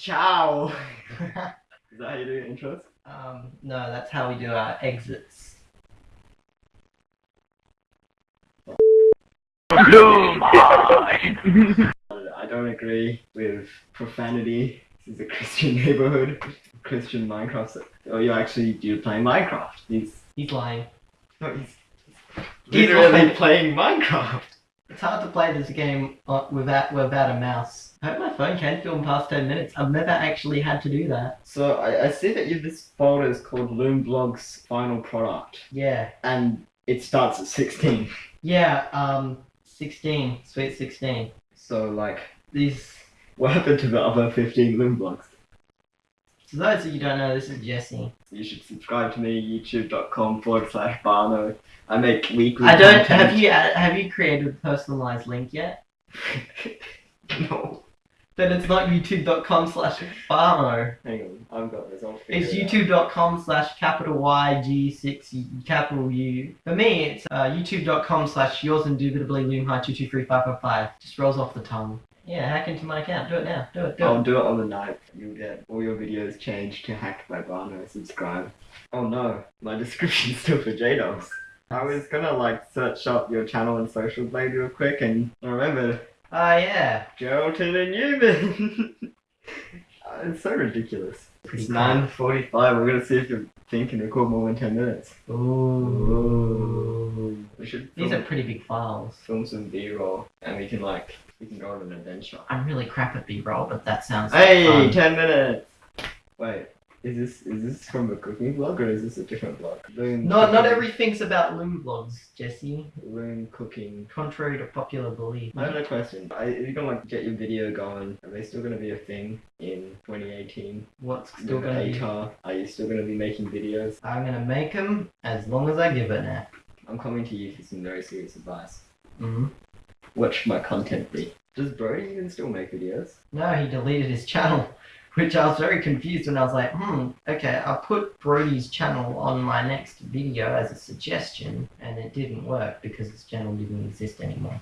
Ciao. Is that how you do your intros? um, no, that's how we do our exits. I don't agree with profanity. This is a Christian neighborhood. Christian Minecraft. Oh, you actually do play Minecraft. He's, He's lying. no, he's He's literally lying. playing Minecraft. It's hard to play this game uh, without without a mouse. I hope my phone can film past 10 minutes. I've never actually had to do that. So I, I see that you this folder is called Loomblog's final product, Yeah. and it starts at 16. Yeah, um, 16. Sweet 16. So like, These, what happened to the other 15 Loom Loomblogs? For those of you don't know, this is Jesse. You should subscribe to me, youtube.com forward slash Barno. I make weekly I don't, content. have you, uh, have you created a personalized link yet? no. Then it's not youtube.com slash farmo. Hang on, I've got this all It's youtube.com slash capital Y G six capital U. For me, it's uh, youtube.com slash yours indubitably loom high two two three five five five. Just rolls off the tongue. Yeah, hack into my account. Do it now. Do it. Do I'll it. do it on the night. You'll get all your videos changed to hacked by Barno. Subscribe. Oh no, my description's still for JDogs. I was gonna like search up your channel and social blade real quick and I remembered Ah, yeah. Geraldton and Newman. Uh, it's so ridiculous. Pretty It's nine forty-five. We're gonna see if you think can record more than ten minutes. Ooh. We should These are pretty big files. film some B-roll and we can like we can go on an adventure. I'm really crap at B-roll, but that sounds like Hey, fun. ten minutes. Wait, is this is this from a cooking vlog or is this a different vlog? Loon Not, not cooking- everything's about loom vlogs, Jesse. loon cooking. Contrary to popular belief. I have a question. I, if you're gonna like get your video going, are they still gonna be a thing in 2018? What's still With gonna be? ATAR, are you still gonna be making videos? I'm gonna make them as long as I give it now. I'm coming to you for some very serious advice. Mm-hmm. What should my content be? Does Brody even still make videos? No, he deleted his channel, which I was very confused when I was like, hmm, okay, I'll put Brody's channel on my next video as a suggestion, and it didn't work because his channel didn't exist anymore.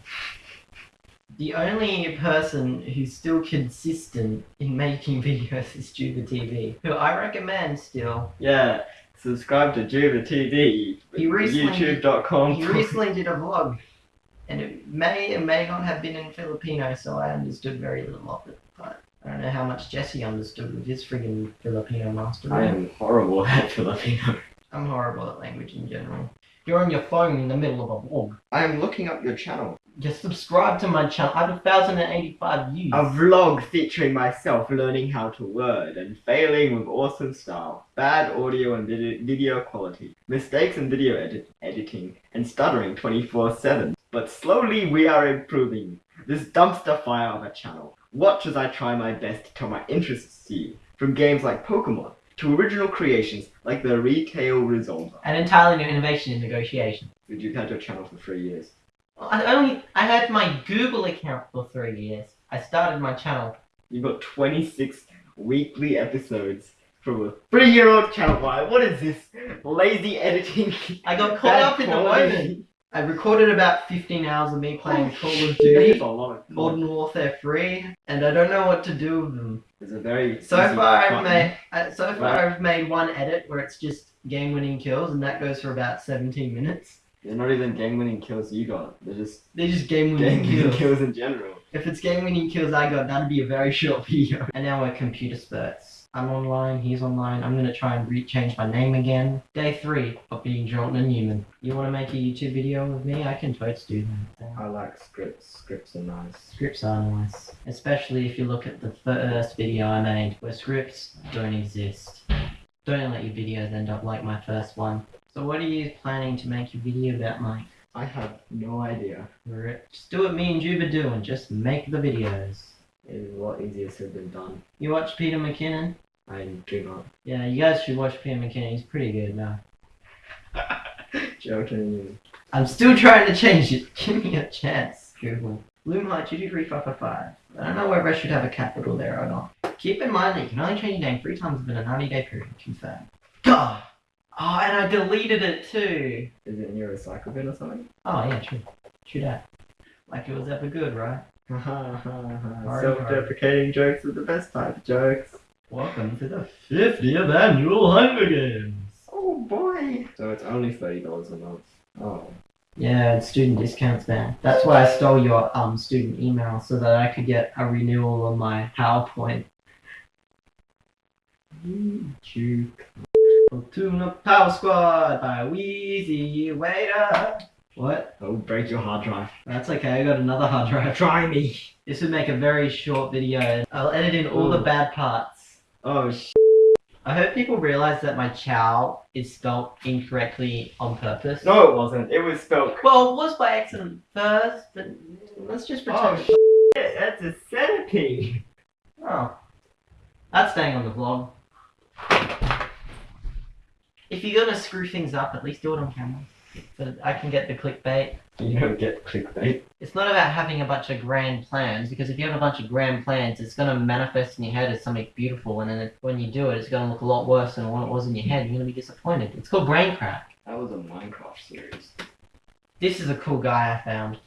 The only person who's still consistent in making videos is Juba TV, who I recommend still. Yeah. Subscribe to Juba TV. He recently- YouTube.com. He recently did a vlog, and it may or may not have been in Filipino, so I understood very little of it. But I don't know how much Jesse understood with his friggin' Filipino master. I am horrible at Filipino. I'm horrible at language in general. You're on your phone in the middle of a vlog. I am looking up your channel. Just subscribe to my channel. I have a thousand and eighty-five views. A vlog featuring myself learning how to word and failing with awesome style, bad audio and vid- video quality, mistakes in video edit- editing, and stuttering 24 7. But slowly we are improving. This dumpster fire of a channel. Watch as I try my best to tell my interests to you, from games like Pokemon to original creations like the Retail Resolver. An entirely new innovation in negotiation. Dude, you've had your channel for three years. I only I had my Google account for three years. I started my channel. You've got 26 weekly episodes from a three-year-old channel. Why? What is this? Lazy editing. I got caught up in the moment. I recorded about 15 hours of me playing Call of Duty, a lot of Modern Warfare 3, and I don't know what to do with them. It's a very So far, I've made uh, so far Right. I've made one edit where it's just game-winning kills, and that goes for about 17 minutes. They're not even game-winning kills you got. They're just They're just game-winning game-winning kills. kills in general. If it's game-winning kills I got, that'd be a very short video. And now we're computer spurts. I'm online, he's online. I'm gonna try and re-change my name again. Day three of being Jordan Newman. You wanna make a YouTube video with me? I can totes do that. I like scripts. Scripts are nice. Scripts are nice, especially if you look at the first video I made, where scripts don't exist. Don't let your videos end up like my first one. So what are you planning to make your video about, Mike? I have no idea. Just do what me and Juba do and just make the videos. It is a lot easier said than done. You watch Peter McKinnon? I do not. Yeah, you guys should watch Peter McKinnon. He's pretty good now. Joking. I'm still trying to change it. Give me a chance, Google. Loomlight 2235555. I don't know whether I should have a capital there or not. Keep in mind that you can only change your name three times within a 90 day period. Confirm. God! Oh, and I deleted it too. Is it in your recycle bin or something? Oh, yeah, true. True that. Like it was ever good, right? Ha ha ha ha. Self-deprecating jokes are the best type of jokes. Welcome to the 50th annual Hunger Games. Oh boy. So it's only thirty dollars a month. Oh. Yeah, it's student discounts, man. That's why I stole your um student email so that I could get a renewal on my PowerPoint. Juke. Tune Up Power Squad by Wheezy Waiter. What? Oh, break your hard drive. That's okay, I got another hard drive. Try me. This would make a very short video. I'll edit in all the bad parts. Oh sh. I hope people realize that my chow is spelt incorrectly on purpose. No, it wasn't. It was spelled. Well, it was by accident first, but let's just pretend. Oh pretend. shit. That's a centipede. Oh. That's staying on the vlog. If you're gonna screw things up, at least do it on camera. So that I can get the clickbait. You don't get clickbait. It's not about having a bunch of grand plans, because if you have a bunch of grand plans, it's gonna manifest in your head as something beautiful, and then it, when you do it, it's gonna look a lot worse than what it was in your head. You're gonna be disappointed. It's called brain crack. That was a Minecraft series. This is a cool guy I found.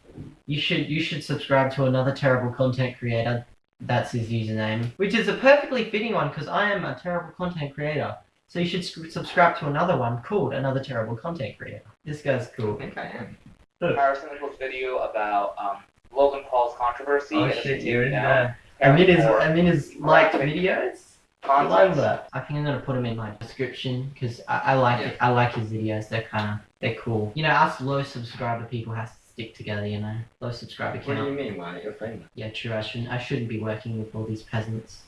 You should you should subscribe to another terrible content creator. That's his username, which is a perfectly fitting one because I am a terrible content creator. So you should subscribe to another one called another terrible content creator. This guy's cool. I cool. think I am. Harrison Nichols video about um, Logan Paul's controversy. Oh shit, continuing you're in there. I mean his For I mean his liked videos. I love that. I think I'm gonna put him in my description because I, I like it. I like his videos. They're kind of they're cool. You know, us low subscriber people have to stick together. You know, low subscriber What do you mean? Why you're famous? Yeah, true. I shouldn't. I shouldn't be working with all these peasants.